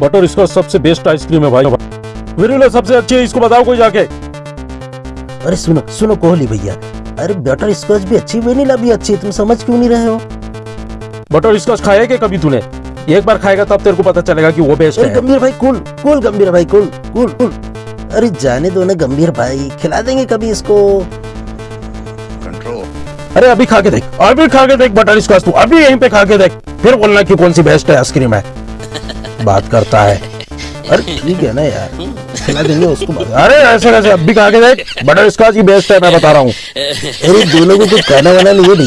Butter इसका सबसे best ice cream है भाई। सबसे अच्छी है इसको बताओ कोई जाके। अरे सुनो सुनो कोहली भैया। अरे बटर स्कॉच भी अच्छी वेनिला भी अच्छी तुम समझ क्यों नहीं रहे हो? बटर स्कॉच खाया क्या कभी तूने? एक बार खाएगा तब तेरे को पता चलेगा कि वो बेस्ट है। गंभीर भाई कूल कूल गंभीर भाई कूल कूल कूल अरे जाने दो ना गंभीर भाई खिला देंगे कभी इसको। कंट्रोल अरे अभी खा के देख अभी खा के देख बटर स्कॉच तू अभी यहीं पे खा के देख। फिर बोलना कि कौन सी बेस्ट है आइसक्रीम है। बात करता है। अरे ठीक है ना यार। खिला देंगे उसको अरे ऐसे कैसे अब भी कहा बटर स्कॉच की बेस्ट है, मैं बता रहा हूँ। अरे दोनों को कुछ कहना वाना नहीं। है